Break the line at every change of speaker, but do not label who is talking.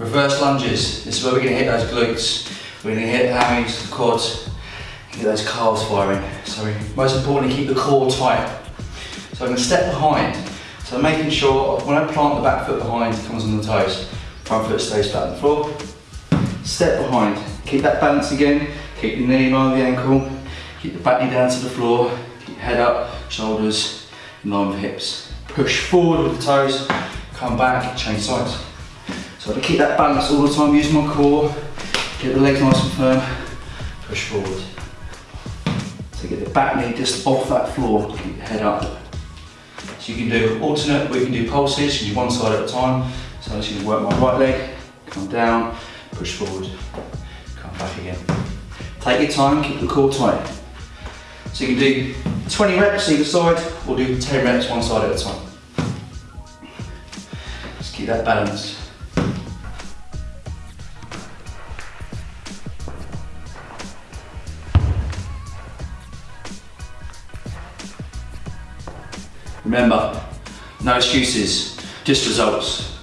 Reverse lunges. This is where we're going to hit those glutes. We're going to hit the hammies, the quads, get those calves firing. So most importantly, keep the core tight. So I'm going to step behind. So I'm making sure when I plant the back foot behind, it comes on the toes. Front foot stays flat on the floor. Step behind. Keep that balance again. Keep the knee on the ankle. Keep the back knee down to the floor. Keep head up, shoulders in line with hips. Push forward with the toes. Come back, change sides. So to keep that balance all the time, use my core. Get the legs nice and firm. Push forward. So get the back knee just off that floor. Keep your head up. So you can do alternate, we can do pulses, you do one side at a time. So I'm just to work my right leg, come down, push forward, come back again. Take your time, keep the core tight. So you can do 20 reps either side, or do 10 reps one side at a time. Just keep that balance. Remember, no excuses, just results.